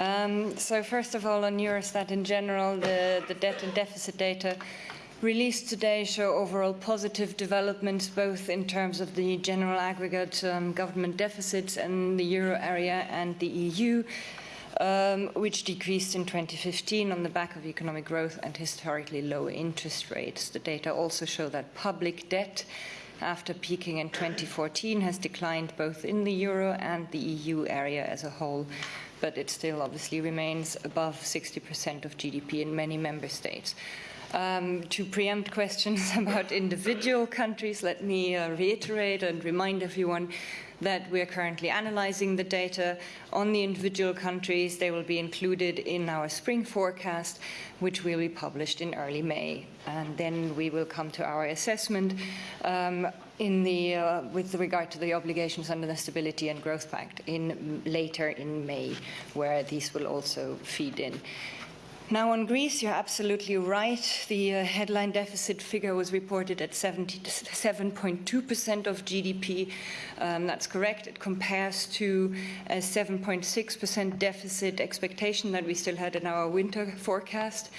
Um, so first of all, on Eurostat in general, the, the debt and deficit data released today show overall positive developments, both in terms of the general aggregate um, government deficits in the euro area and the EU, um, which decreased in 2015 on the back of economic growth and historically low interest rates. The data also show that public debt after peaking in 2014 has declined both in the euro and the EU area as a whole, but it still obviously remains above 60% of GDP in many member states. Um, to preempt questions about individual countries, let me uh, reiterate and remind everyone that we are currently analyzing the data on the individual countries. They will be included in our spring forecast, which will be published in early May. And then we will come to our assessment um, in the, uh, with regard to the obligations under the Stability and Growth Pact in later in May, where these will also feed in. Now on Greece, you're absolutely right. The uh, headline deficit figure was reported at 7.2% of GDP. Um, that's correct. It compares to a 7.6% deficit expectation that we still had in our winter forecast.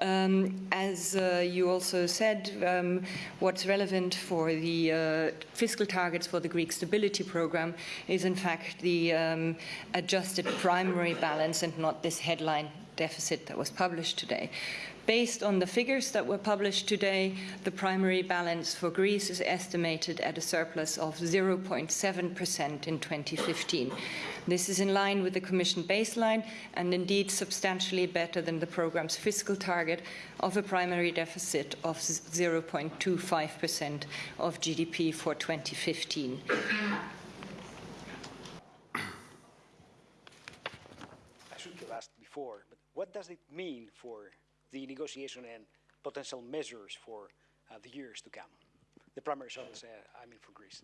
Um, as uh, you also said, um, what's relevant for the uh, fiscal targets for the Greek stability program is in fact the um, adjusted primary balance and not this headline deficit that was published today. Based on the figures that were published today, the primary balance for Greece is estimated at a surplus of 0.7% in 2015. This is in line with the Commission baseline and indeed substantially better than the program's fiscal target of a primary deficit of 0.25% of GDP for 2015. I before, but what does it mean for the negotiation and potential measures for uh, the years to come? The primary surplus, uh, I mean for Greece.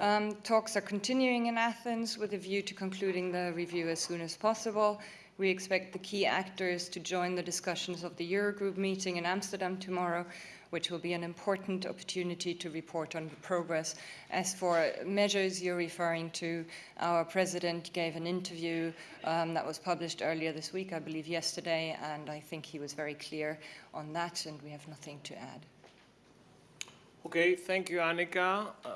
Um, talks are continuing in Athens with a view to concluding the review as soon as possible. We expect the key actors to join the discussions of the Eurogroup meeting in Amsterdam tomorrow, which will be an important opportunity to report on the progress. As for measures you're referring to, our president gave an interview um, that was published earlier this week, I believe yesterday, and I think he was very clear on that, and we have nothing to add. Okay, thank you, Annika. Uh,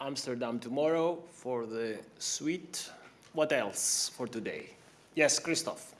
Amsterdam tomorrow for the suite. What else for today? Yes, Christoph.